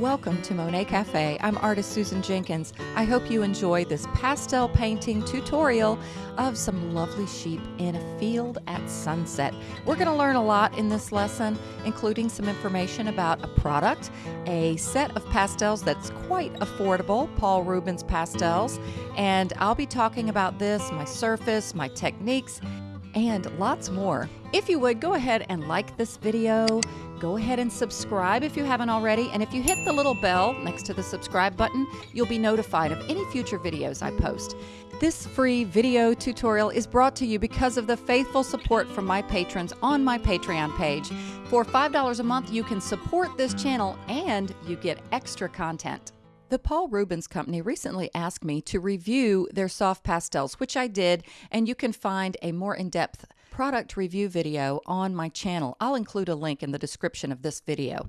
Welcome to Monet Cafe. I'm artist Susan Jenkins. I hope you enjoy this pastel painting tutorial of some lovely sheep in a field at sunset. We're going to learn a lot in this lesson, including some information about a product, a set of pastels that's quite affordable, Paul Rubens pastels, and I'll be talking about this, my surface, my techniques, and lots more. If you would, go ahead and like this video. Go ahead and subscribe if you haven't already. And if you hit the little bell next to the subscribe button, you'll be notified of any future videos I post. This free video tutorial is brought to you because of the faithful support from my patrons on my Patreon page. For $5 a month, you can support this channel and you get extra content. The Paul Rubens Company recently asked me to review their soft pastels, which I did, and you can find a more in depth product review video on my channel. I'll include a link in the description of this video.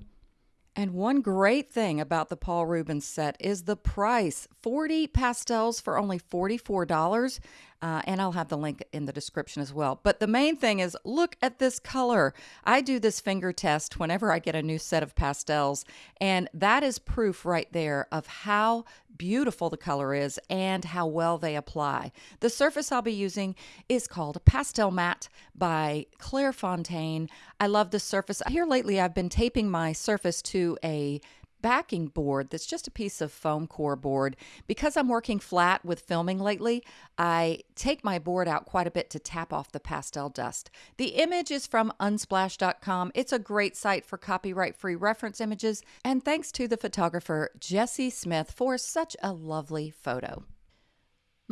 And one great thing about the Paul Rubens set is the price 40 pastels for only $44. Uh, and I'll have the link in the description as well. But the main thing is look at this color. I do this finger test whenever I get a new set of pastels, and that is proof right there of how beautiful the color is and how well they apply. The surface I'll be using is called Pastelmat by Clairefontaine. I love this surface. Here lately, I've been taping my surface to a backing board that's just a piece of foam core board. Because I'm working flat with filming lately, I take my board out quite a bit to tap off the pastel dust. The image is from unsplash.com. It's a great site for copyright free reference images. And thanks to the photographer Jesse Smith for such a lovely photo.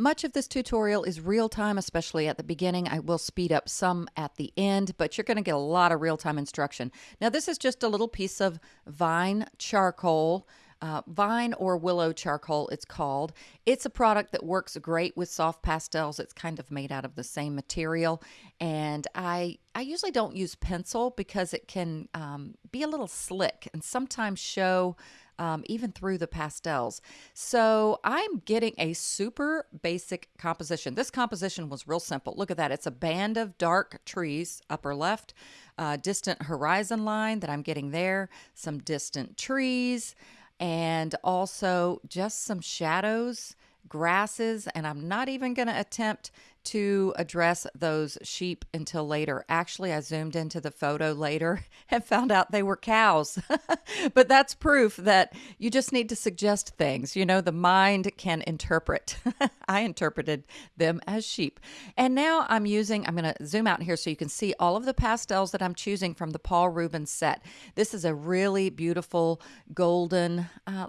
Much of this tutorial is real time, especially at the beginning. I will speed up some at the end, but you're going to get a lot of real time instruction. Now, this is just a little piece of vine charcoal. Uh, vine or willow charcoal, it's called. It's a product that works great with soft pastels. It's kind of made out of the same material, and I I usually don't use pencil because it can um, be a little slick and sometimes show um, even through the pastels. So I'm getting a super basic composition. This composition was real simple. Look at that. It's a band of dark trees, upper left, uh, distant horizon line that I'm getting there, some distant trees, and also just some shadows grasses, and I'm not even going to attempt to address those sheep until later. Actually, I zoomed into the photo later and found out they were cows. but that's proof that you just need to suggest things. You know, the mind can interpret. I interpreted them as sheep. And now I'm using, I'm going to zoom out here so you can see all of the pastels that I'm choosing from the Paul Rubens set. This is a really beautiful golden, uh,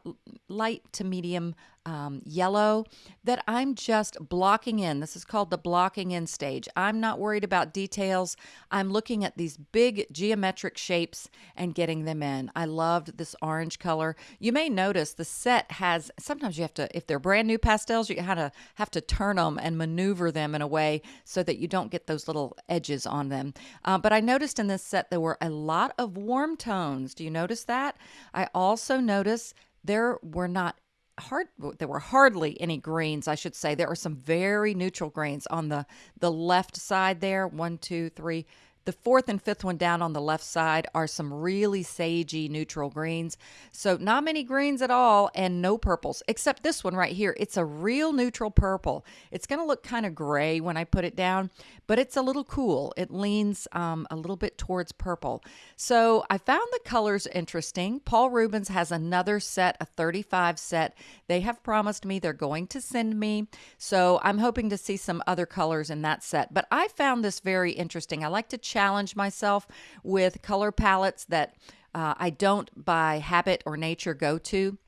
light to medium um, yellow that I'm just blocking in. This is called the blocking in stage. I'm not worried about details. I'm looking at these big geometric shapes and getting them in. I loved this orange color. You may notice the set has, sometimes you have to, if they're brand new pastels, you kind of have to turn them and maneuver them in a way so that you don't get those little edges on them. Uh, but I noticed in this set there were a lot of warm tones. Do you notice that? I also noticed there were not hard there were hardly any greens i should say. There are some very neutral greens on the the left side there one two three the fourth and fifth one down on the left side are some really sagey neutral greens. So not many greens at all and no purples, except this one right here. It's a real neutral purple. It's going to look kind of gray when I put it down, but it's a little cool. It leans um, a little bit towards purple. So I found the colors interesting. Paul Rubens has another set, a 35 set. They have promised me they're going to send me. So I'm hoping to see some other colors in that set. But I found this very interesting. I like to challenge myself with color palettes that uh, I don't by habit or nature go to.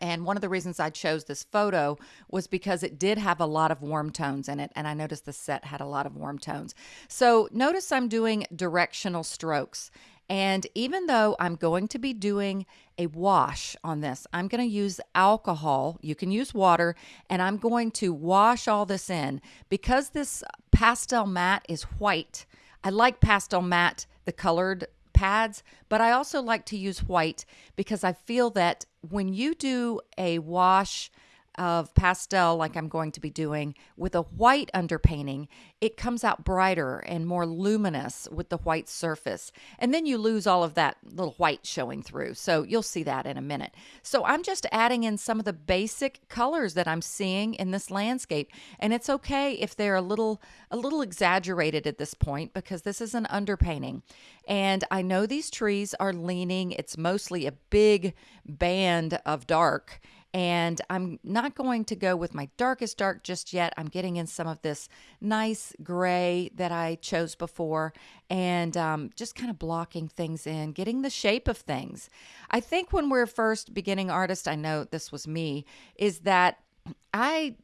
And one of the reasons I chose this photo was because it did have a lot of warm tones in it. And I noticed the set had a lot of warm tones. So notice I'm doing directional strokes. And even though I'm going to be doing a wash on this, I'm going to use alcohol. You can use water, and I'm going to wash all this in. Because this Pastelmat is white, I like Pastelmat, the colored pads, but I also like to use white because I feel that when you do a wash of pastel, like I'm going to be doing, with a white underpainting, it comes out brighter and more luminous with the white surface. And then you lose all of that little white showing through. So you'll see that in a minute. So I'm just adding in some of the basic colors that I'm seeing in this landscape. And it's okay if they're a little a little exaggerated at this point because this is an underpainting. And I know these trees are leaning. It's mostly a big band of dark and I'm not going to go with my darkest dark just yet. I'm getting in some of this nice gray that I chose before and um, just kind of blocking things in, getting the shape of things. I think when we're first beginning artists, I know this was me, is that I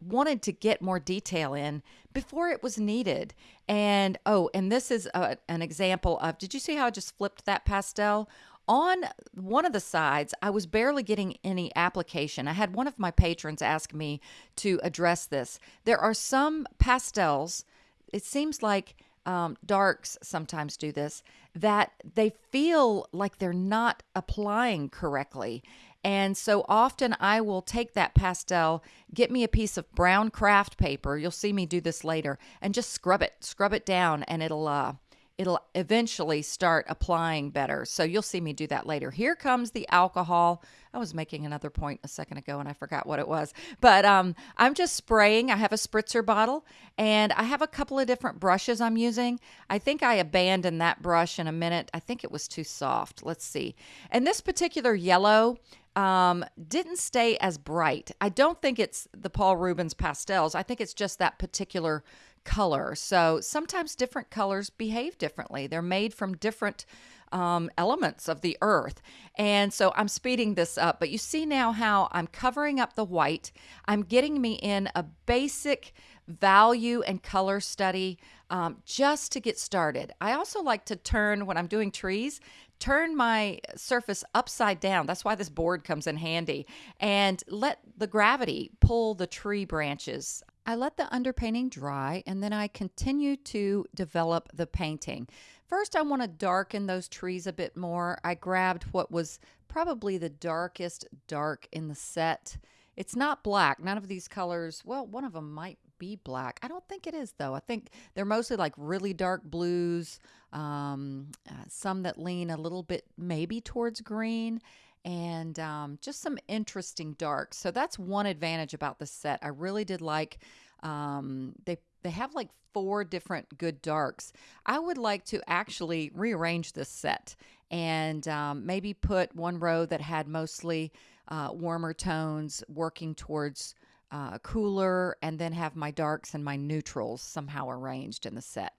wanted to get more detail in before it was needed. And oh, and this is a, an example of did you see how I just flipped that pastel? On one of the sides, I was barely getting any application. I had one of my patrons ask me to address this. There are some pastels, it seems like um, darks sometimes do this, that they feel like they're not applying correctly. And so often I will take that pastel, get me a piece of brown craft paper. You'll see me do this later, and just scrub it, scrub it down, and it'll uh, it'll eventually start applying better. So you'll see me do that later. Here comes the alcohol. I was making another point a second ago and I forgot what it was. But um, I'm just spraying. I have a spritzer bottle and I have a couple of different brushes I'm using. I think I abandoned that brush in a minute. I think it was too soft. Let's see. And this particular yellow, um, didn't stay as bright. I don't think it's the Paul Rubens pastels. I think it's just that particular color. So sometimes different colors behave differently. They're made from different um, elements of the earth. And so I'm speeding this up, but you see now how I'm covering up the white. I'm getting me in a basic value and color study um, just to get started. I also like to turn, when I'm doing trees, turn my surface upside down. That's why this board comes in handy. And let the gravity pull the tree branches I let the underpainting dry and then I continue to develop the painting. First, I want to darken those trees a bit more. I grabbed what was probably the darkest dark in the set. It's not black. None of these colors, well, one of them might be black. I don't think it is, though. I think they're mostly like really dark blues, um, uh, some that lean a little bit maybe towards green, and um, just some interesting darks. So that's one advantage about the set. I really did like um, they they have like four different good darks. I would like to actually rearrange this set and um, maybe put one row that had mostly uh, warmer tones working towards uh, cooler, and then have my darks and my neutrals somehow arranged in the set.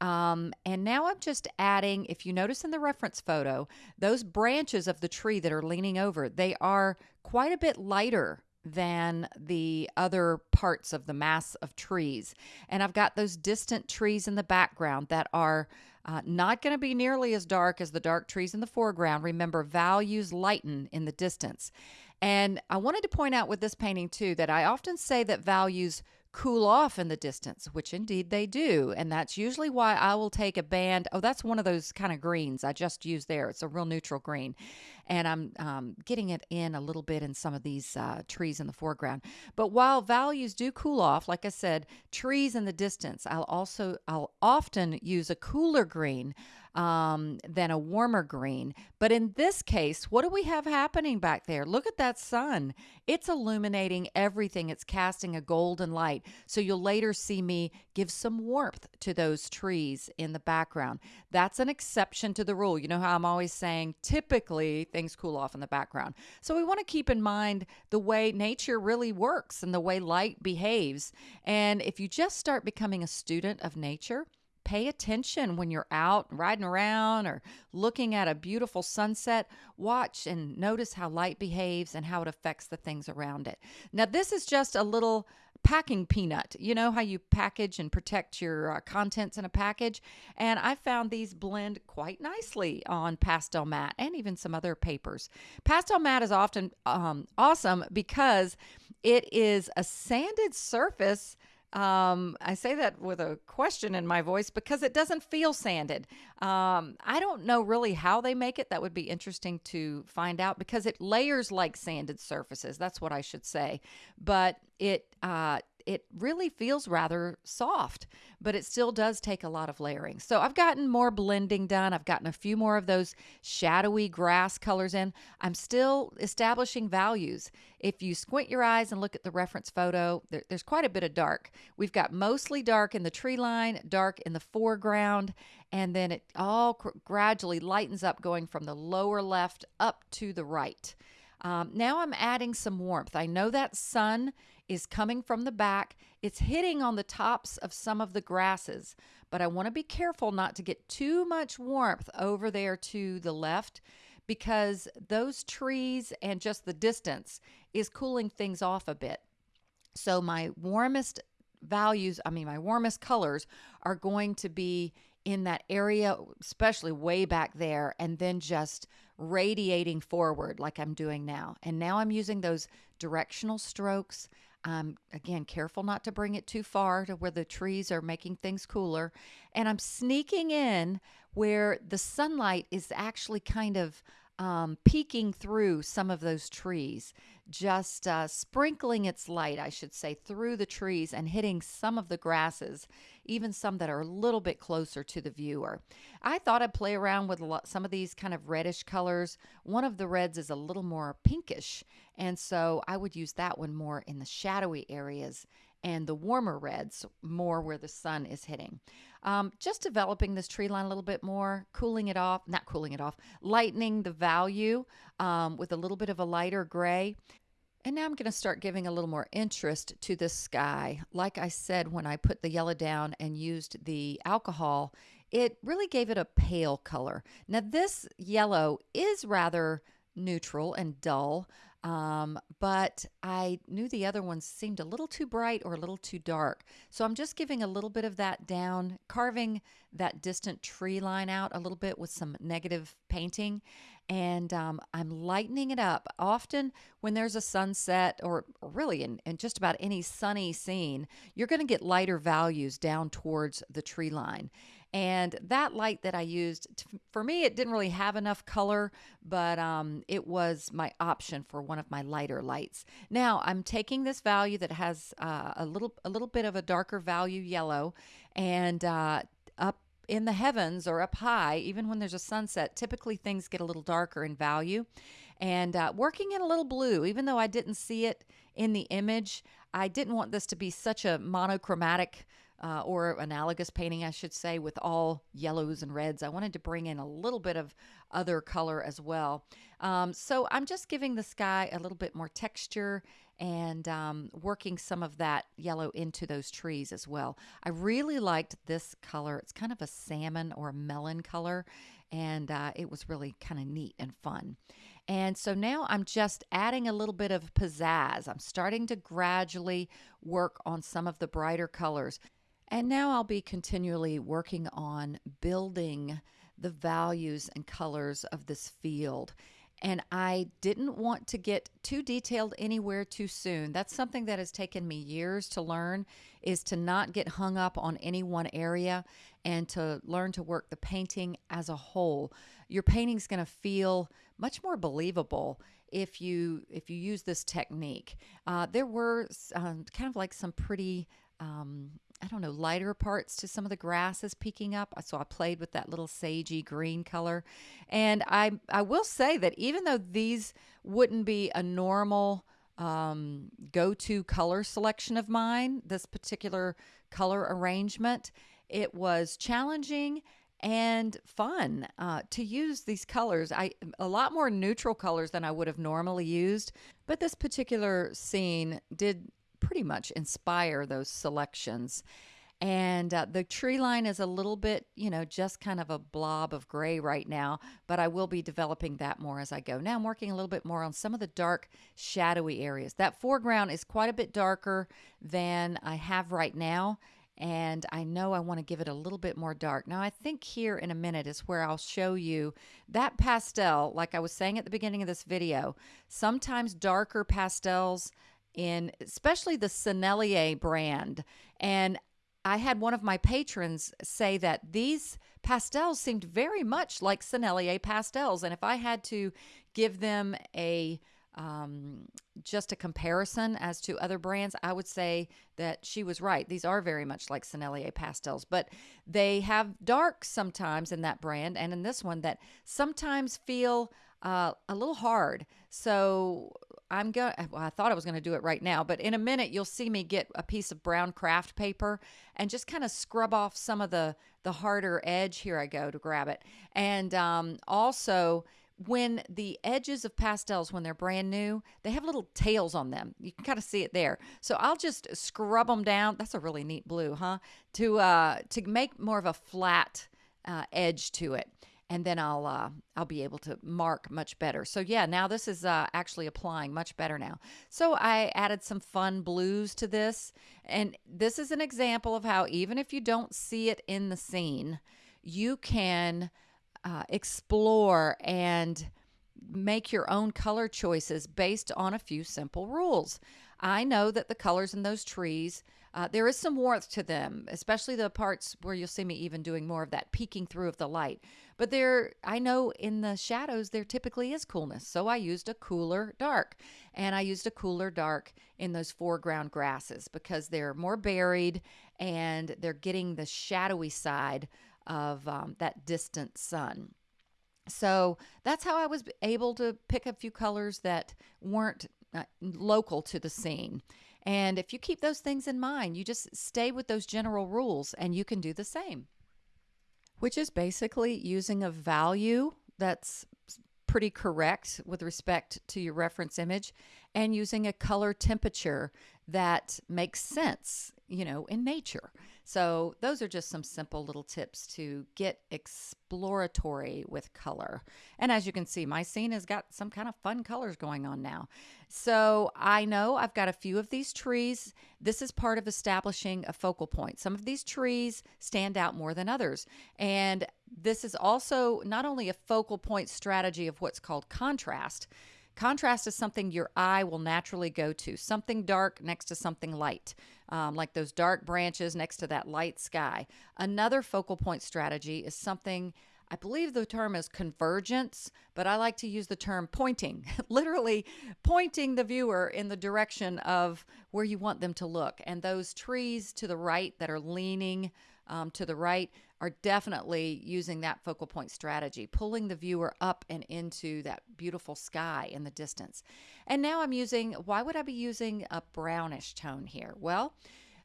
Um, and now I'm just adding, if you notice in the reference photo, those branches of the tree that are leaning over, they are quite a bit lighter than the other parts of the mass of trees. And I've got those distant trees in the background that are uh, not going to be nearly as dark as the dark trees in the foreground. Remember, values lighten in the distance. And I wanted to point out with this painting too that I often say that values cool off in the distance, which indeed they do. And that's usually why I will take a band. Oh, that's one of those kind of greens I just used there. It's a real neutral green. And I'm um, getting it in a little bit in some of these uh, trees in the foreground. But while values do cool off, like I said, trees in the distance, I'll also, I'll often use a cooler green um, than a warmer green. But in this case, what do we have happening back there? Look at that sun. It's illuminating everything, it's casting a golden light. So you'll later see me give some warmth to those trees in the background. That's an exception to the rule. You know how I'm always saying typically things cool off in the background. So we want to keep in mind the way nature really works and the way light behaves. And if you just start becoming a student of nature, pay attention when you're out riding around or looking at a beautiful sunset. Watch and notice how light behaves and how it affects the things around it. Now, this is just a little packing peanut. You know how you package and protect your uh, contents in a package? And I found these blend quite nicely on Pastelmat and even some other papers. Pastelmat is often um, awesome because it is a sanded surface Um, I say that with a question in my voice because it doesn't feel sanded. Um, I don't know really how they make it. That would be interesting to find out because it layers like sanded surfaces. That's what I should say. But it uh, it really feels rather soft, but it still does take a lot of layering. So I've gotten more blending done. I've gotten a few more of those shadowy grass colors in. I'm still establishing values. If you squint your eyes and look at the reference photo, there, there's quite a bit of dark. We've got mostly dark in the tree line, dark in the foreground, and then it all gradually lightens up going from the lower left up to the right. Um, now I'm adding some warmth. I know that sun is coming from the back. It's hitting on the tops of some of the grasses, but I want to be careful not to get too much warmth over there to the left because those trees and just the distance is cooling things off a bit. So my warmest values, I mean, my warmest colors are going to be in that area, especially way back there, and then just radiating forward like I'm doing now. And now I'm using those directional strokes I'm again careful not to bring it too far to where the trees are making things cooler. And I'm sneaking in where the sunlight is actually kind of um, peeking through some of those trees, just uh, sprinkling its light, I should say, through the trees and hitting some of the grasses, even some that are a little bit closer to the viewer. I thought I'd play around with some of these kind of reddish colors. One of the reds is a little more pinkish, and so I would use that one more in the shadowy areas and the warmer reds more where the sun is hitting. Um, just developing this tree line a little bit more, cooling it off, not cooling it off, lightening the value um, with a little bit of a lighter gray. And now I'm going to start giving a little more interest to the sky. Like I said, when I put the yellow down and used the alcohol, it really gave it a pale color. Now, this yellow is rather neutral and dull, um, but I knew the other ones seemed a little too bright or a little too dark. So I'm just giving a little bit of that down, carving that distant tree line out a little bit with some negative painting. And um, I'm lightening it up. Often, when there's a sunset, or, really in, in just about any sunny scene, you're going to get lighter values down towards the tree line. And that light that I used, for me, it didn't really have enough color, but um, it was my option for one of my lighter lights. Now I'm taking this value that has uh, a little a little bit of a darker value yellow, and uh, up in the heavens or up high, even when there's a sunset, typically things get a little darker in value. And uh, working in a little blue, even though I didn't see it in the image, I didn't want this to be such a monochromatic uh, or analogous painting, I should say, with all yellows and reds. I wanted to bring in a little bit of other color as well. Um, so I'm just giving the sky a little bit more texture and um, working some of that yellow into those trees as well. I really liked this color. It's kind of a salmon or a melon color, and uh, it was really kind of neat and fun. And so now I'm just adding a little bit of pizzazz. I'm starting to gradually work on some of the brighter colors. And now I'll be continually working on building the values and colors of this field. And I didn't want to get too detailed anywhere too soon. That's something that has taken me years to learn is to not get hung up on any one area and to learn to work the painting as a whole. Your painting's going to feel much more believable if you if you use this technique. Uh, there were um, kind of like some pretty um, I don't know, lighter parts to some of the grasses peeking up. So I played with that little sagey green color. And I, I will say that even though these wouldn't be a normal um, go to color selection of mine, this particular color arrangement, it was challenging and fun uh, to use these colors. I a lot more neutral colors than I would have normally used, but this particular scene did pretty much inspire those selections. And uh, the tree line is a little bit, you know, just kind of a blob of gray right now, but I will be developing that more as I go. Now I'm working a little bit more on some of the dark, shadowy areas. That foreground is quite a bit darker than I have right now, and I know I want to give it a little bit more dark. Now, I think here in a minute is where I'll show you that pastel, like I was saying at the beginning of this video. Sometimes darker pastels in especially the Sennelier brand. And I had one of my patrons say that these pastels seemed very much like Sennelier pastels. And if I had to give them a um, just a comparison as to other brands, I would say that she was right. These are very much like Sennelier pastels, but they have darks sometimes in that brand and in this one that sometimes feel uh, a little hard. So I'm going. Well, I thought I was going to do it right now, but in a minute you'll see me get a piece of brown craft paper and just kind of scrub off some of the the harder edge. Here I go to grab it, and um, also when the edges of pastels when they're brand new they have little tails on them. You can kind of see it there. So i'll just scrub them down. That's a really neat blue huh? To uh to make more of a flat uh, edge to it and then I'll uh, I'll be able to mark much better. So yeah, now this is uh, actually applying much better now. So I added some fun blues to this, and this is an example of how even if you don't see it in the scene, you can uh, explore and make your own color choices based on a few simple rules. I know that the colors in those trees, uh, there is some warmth to them, especially the parts where you'll see me even doing more of that peeking through of the light. But there, I know in the shadows there typically is coolness, so I used a cooler dark, and I used a cooler dark in those foreground grasses because they're more buried and they're getting the shadowy side of um, that distant sun. So that's how I was able to pick a few colors that weren't uh, local to the scene. And if you keep those things in mind, you just stay with those general rules and you can do the same. Which is basically using a value that's pretty correct with respect to your reference image and using a color temperature that makes sense, you know, in nature. So, those are just some simple little tips to get exploratory with color. And as you can see, my scene has got some kind of fun colors going on now. So, I know I've got a few of these trees. This is part of establishing a focal point. Some of these trees stand out more than others. And this is also not only a focal point strategy of what's called contrast, Contrast is something your eye will naturally go to, something dark next to something light, um, like those dark branches next to that light sky. Another focal point strategy is something. I believe the term is convergence, but I like to use the term pointing, literally pointing the viewer in the direction of where you want them to look. And those trees to the right that are leaning um, to the right are definitely using that focal point strategy, pulling the viewer up and into that beautiful sky in the distance. And now I'm using, why would I be using a brownish tone here? Well,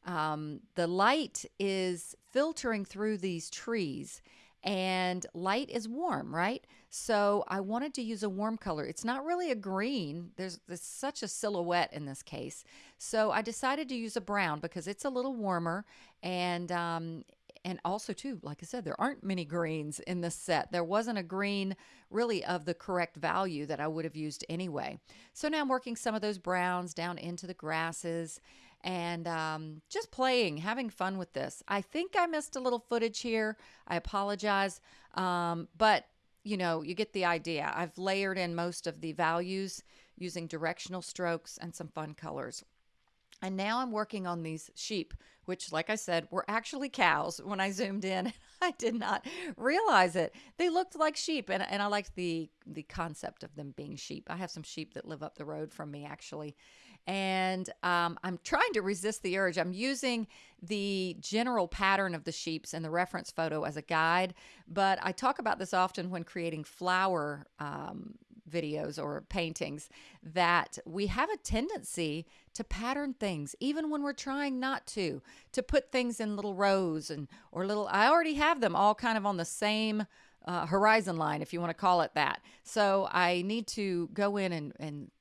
um, the light is filtering through these trees and light is warm, right? So I wanted to use a warm color. It's not really a green. There's, there's such a silhouette in this case. So I decided to use a brown because it's a little warmer and um, and also too like i said there aren't many greens in this set. There wasn't a green really of the correct value that i would have used anyway. So now i'm working some of those browns down into the grasses and um, just playing having fun with this. I think i missed a little footage here. I apologize um, but you know you get the idea. I've layered in most of the values using directional strokes and some fun colors. And now I'm working on these sheep, which, like I said, were actually cows when I zoomed in. I did not realize it. They looked like sheep, and, and I liked the, the concept of them being sheep. I have some sheep that live up the road from me, actually. And um, I'm trying to resist the urge. I'm using the general pattern of the sheeps in the reference photo as a guide, but I talk about this often when creating flower um, videos or paintings that we have a tendency to pattern things even when we're trying not to to put things in little rows and or little I already have them all kind of on the same uh, horizon line if you want to call it that. So I need to go in and and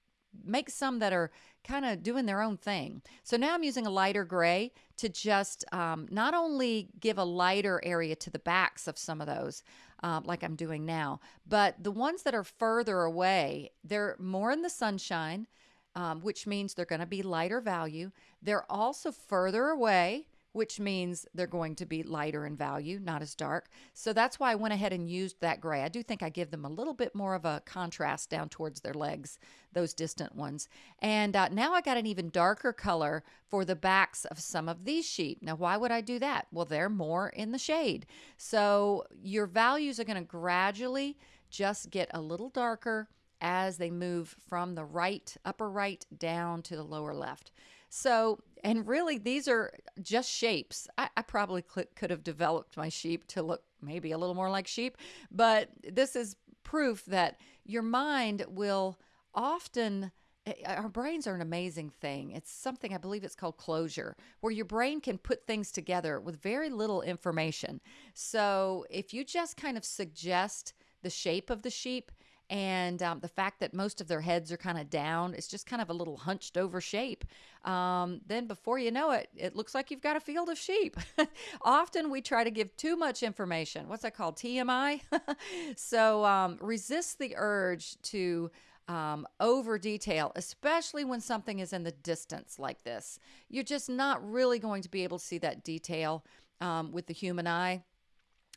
make some that are kind of doing their own thing. So now I'm using a lighter gray to just um, not only give a lighter area to the backs of some of those, um, like I'm doing now. But the ones that are further away, they're more in the sunshine, um, which means they're going to be lighter value. They're also further away, which means they're going to be lighter in value, not as dark. So that's why I went ahead and used that gray. I do think I give them a little bit more of a contrast down towards their legs, those distant ones. And uh, now I got an even darker color for the backs of some of these sheep. Now, why would I do that? Well, they're more in the shade. So your values are going to gradually just get a little darker as they move from the right, upper right, down to the lower left. So, and really, these are just shapes. I, I probably could have developed my sheep to look maybe a little more like sheep, but this is proof that your mind will often eh, our brains are an amazing thing. It's something I believe it's called closure, where your brain can put things together with very little information. So if you just kind of suggest the shape of the sheep, and um, the fact that most of their heads are kind of down it's just kind of a little hunched over shape. Um, then before you know it it looks like you've got a field of sheep. Often we try to give too much information. What's that called? Tmi so um, resist the urge to um, over detail, especially when something is in the distance like this. You're just not really going to be able to see that detail um, with the human eye.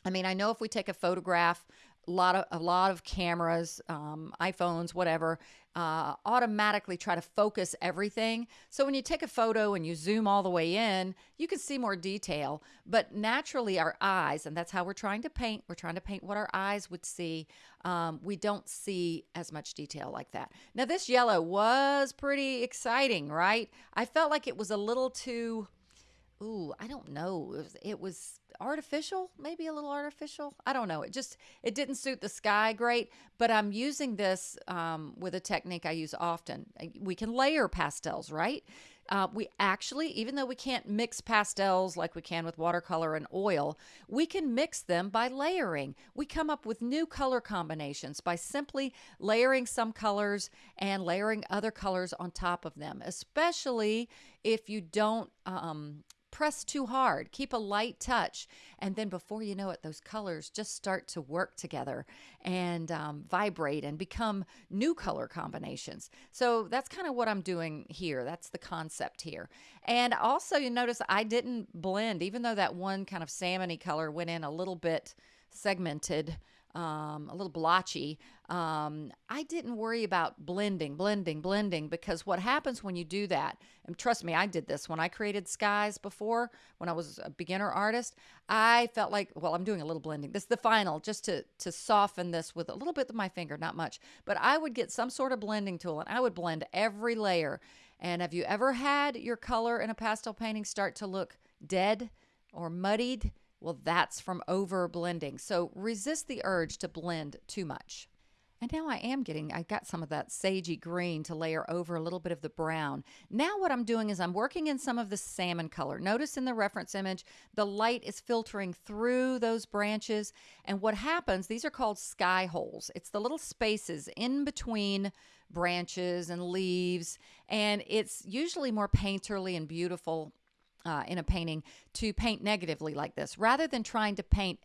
I mean, I know if we take a photograph a lot of a lot of cameras, um, iPhones, whatever, uh, automatically try to focus everything. So when you take a photo and you zoom all the way in, you can see more detail. But naturally, our eyes, and that's how we're trying to paint. We're trying to paint what our eyes would see. Um, we don't see as much detail like that. Now this yellow was pretty exciting, right? I felt like it was a little too ooh, I don't know. It was, it was artificial, maybe a little artificial. I don't know. It just it didn't suit the sky great. But I'm using this um, with a technique I use often. We can layer pastels, right? Uh, we actually, even though we can't mix pastels like we can with watercolor and oil, we can mix them by layering. We come up with new color combinations by simply layering some colors and layering other colors on top of them, especially if you don't um, press too hard. Keep a light touch. And then before you know it, those colors just start to work together and um, vibrate and become new color combinations. So that's kind of what I'm doing here. That's the concept here. And also, you notice I didn't blend, even though that one kind of salmony color went in a little bit segmented um, a little blotchy. Um, I didn't worry about blending, blending, blending because what happens when you do that, and trust me, I did this when I created skies before, when I was a beginner artist, I felt like, well, I'm doing a little blending. This is the final, just to, to soften this with a little bit of my finger, not much. But I would get some sort of blending tool and I would blend every layer. And have you ever had your color in a pastel painting start to look dead or muddied? Well, that's from over blending. So resist the urge to blend too much. And now I am getting, I got some of that sagey green to layer over a little bit of the brown. Now what I'm doing is I'm working in some of the salmon color. Notice in the reference image, the light is filtering through those branches. And what happens, these are called sky holes. It's the little spaces in between branches and leaves. And it's usually more painterly and beautiful uh, in a painting to paint negatively like this. Rather than trying to paint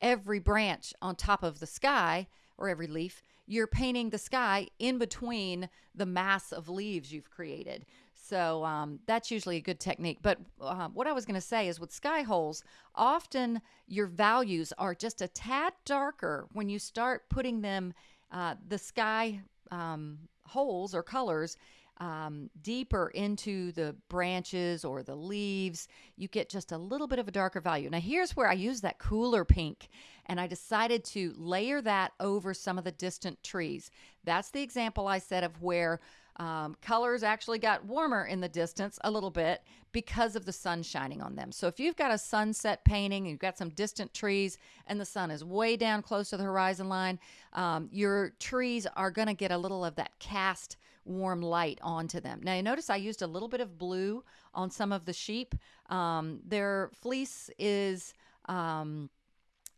every branch on top of the sky or every leaf you're painting the sky in between the mass of leaves you've created. So um, that's usually a good technique. But uh, what i was going to say is with sky holes often your values are just a tad darker when you start putting them uh, the sky um, holes or colors um, deeper into the branches or the leaves, you get just a little bit of a darker value. Now, here's where I use that cooler pink, and I decided to layer that over some of the distant trees. That's the example I said of where um, colors actually got warmer in the distance a little bit because of the sun shining on them. So if you've got a sunset painting and you've got some distant trees and the sun is way down close to the horizon line, um, your trees are going to get a little of that cast warm light onto them. Now, you notice I used a little bit of blue on some of the sheep. Um, their fleece is, um,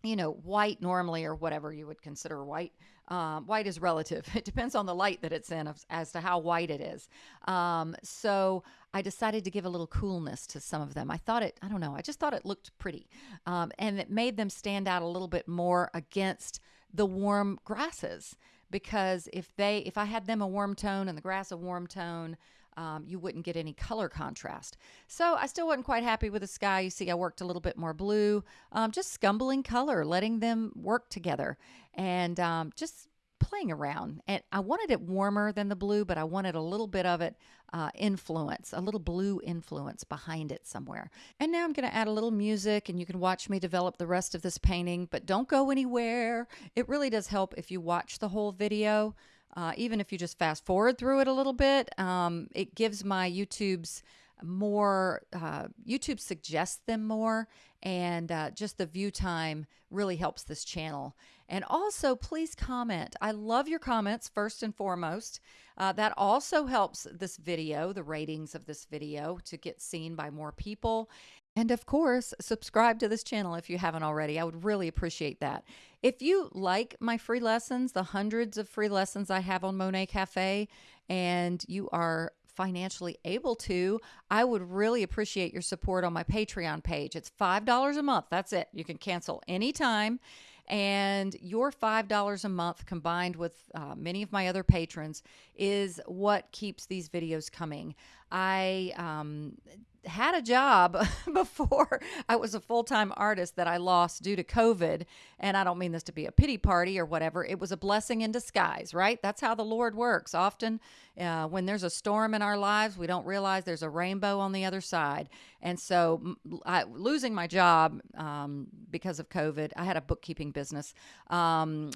you know, white normally or whatever you would consider white. Um, white is relative. It depends on the light that it's in as to how white it is. Um, so I decided to give a little coolness to some of them. I thought it, I don't know, I just thought it looked pretty. Um, and it made them stand out a little bit more against the warm grasses because if they if I had them a warm tone and the grass a warm tone, um, you wouldn't get any color contrast. So I still wasn't quite happy with the sky. You see, I worked a little bit more blue, um, just scumbling color, letting them work together, and um, just playing around. And I wanted it warmer than the blue, but I wanted a little bit of it uh, influence, a little blue influence behind it somewhere. And now I'm going to add a little music, and you can watch me develop the rest of this painting, but don't go anywhere. It really does help if you watch the whole video. Uh, even if you just fast forward through it a little bit, um, it gives my YouTube's more uh, youtube suggests them more and uh, just the view time really helps this channel and also please comment i love your comments first and foremost uh, that also helps this video the ratings of this video to get seen by more people and of course, subscribe to this channel if you haven't already. I would really appreciate that. If you like my free lessons, the hundreds of free lessons I have on Monet Cafe, and you are financially able to, I would really appreciate your support on my Patreon page. It's $5 a month. That's it. You can cancel anytime. And your $5 a month combined with uh, many of my other patrons is what keeps these videos coming. I um, had a job before I was a full time artist that I lost due to COVID. And I don't mean this to be a pity party or whatever. It was a blessing in disguise, right? That's how the Lord works. Often, uh, when there's a storm in our lives, we don't realize there's a rainbow on the other side. And so, I, losing my job um, because of COVID, I had a bookkeeping business, um,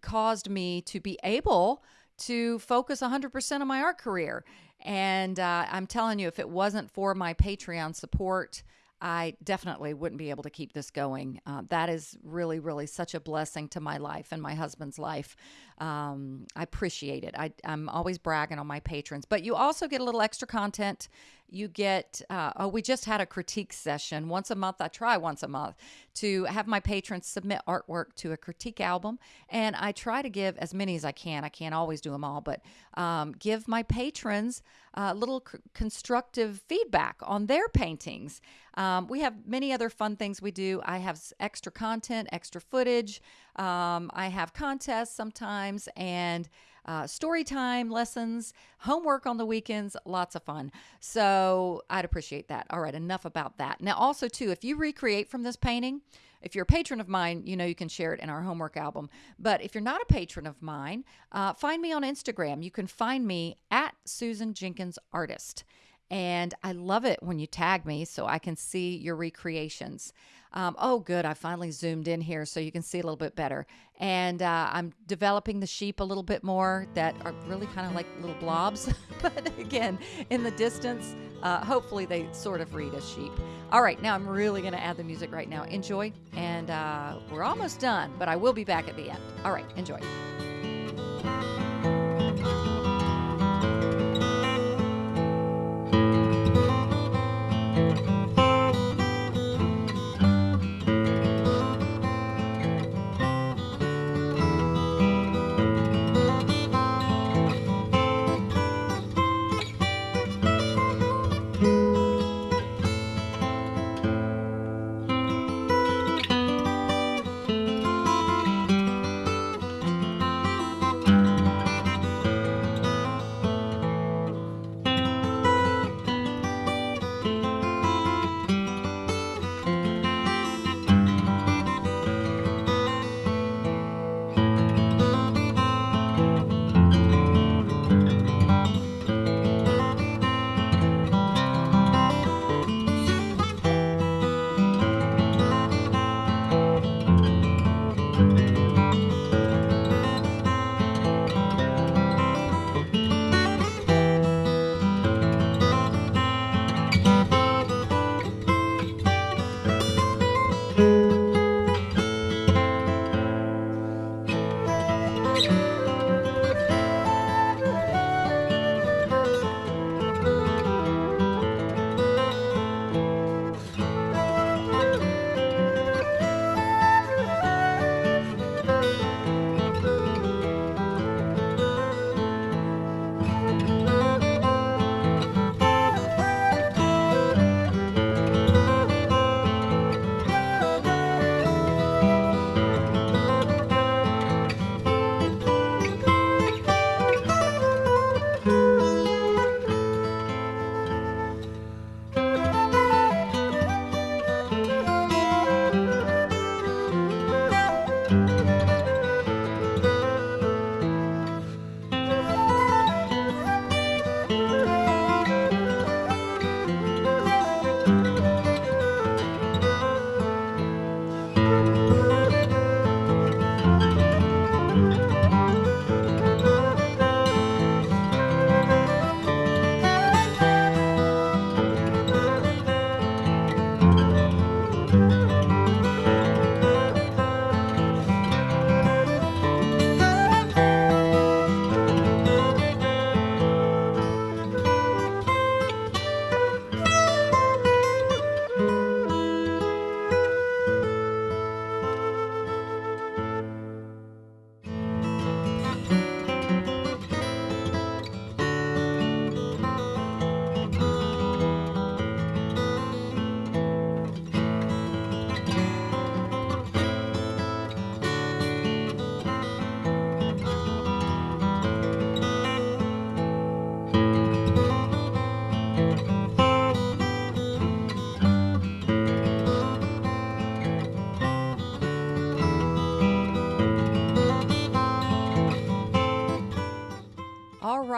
caused me to be able to focus 100% on my art career. And uh, I'm telling you, if it wasn't for my Patreon support, I definitely wouldn't be able to keep this going. Uh, that is really, really such a blessing to my life and my husband's life. Um, I appreciate it. I, I'm always bragging on my patrons, but you also get a little extra content. You get, uh, oh, we just had a critique session once a month. I try once a month to have my patrons submit artwork to a critique album. And I try to give as many as I can. I can't always do them all, but um, give my patrons a little constructive feedback on their paintings. Um, we have many other fun things we do. I have extra content, extra footage. Um, I have contests sometimes and uh, story time lessons, homework on the weekends, lots of fun. So I'd appreciate that. All right, enough about that. Now, also, too, if you recreate from this painting, if you're a patron of mine, you know you can share it in our homework album. But if you're not a patron of mine, uh, find me on Instagram. You can find me at Susan Jenkins Artist. And I love it when you tag me so I can see your recreations. Um, oh, good. I finally zoomed in here so you can see a little bit better. And uh, I'm developing the sheep a little bit more that are really kind of like little blobs. but again, in the distance, uh, hopefully they sort of read as sheep. All right, now I'm really going to add the music right now. Enjoy. And uh, we're almost done, but I will be back at the end. All right, enjoy.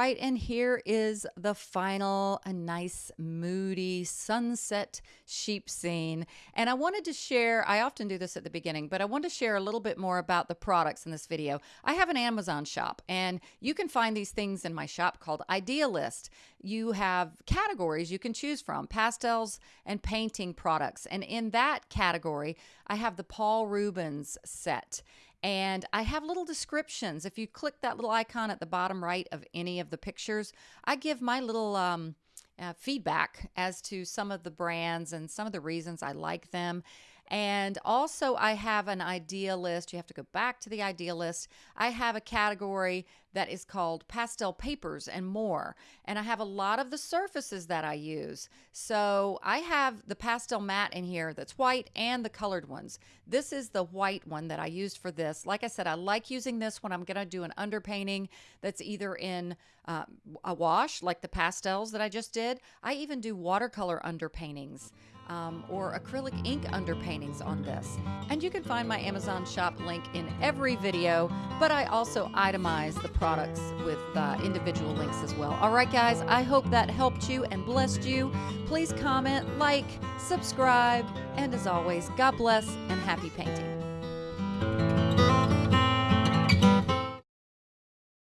Right, and here is the final, a nice, moody sunset sheep scene. And I wanted to share, I often do this at the beginning, but I want to share a little bit more about the products in this video. I have an Amazon shop, and you can find these things in my shop called Idealist. You have categories you can choose from pastels and painting products. And in that category, I have the Paul Rubens set and I have little descriptions. If you click that little icon at the bottom right of any of the pictures, I give my little um, uh, feedback as to some of the brands and some of the reasons I like them. And also, I have an idea list. You have to go back to the idea list. I have a category that is called pastel papers and more. And I have a lot of the surfaces that I use. So I have the Pastelmat in here that's white and the colored ones. This is the white one that I used for this. Like I said, I like using this when I'm going to do an underpainting that's either in uh, a wash, like the pastels that I just did. I even do watercolor underpaintings um, or acrylic ink underpaintings on this. And you can find my Amazon shop link in every video, but I also itemize the products with uh, individual links as well. All right, guys, I hope that helped you and blessed you. Please comment, like, subscribe, and as always, God bless and happy painting.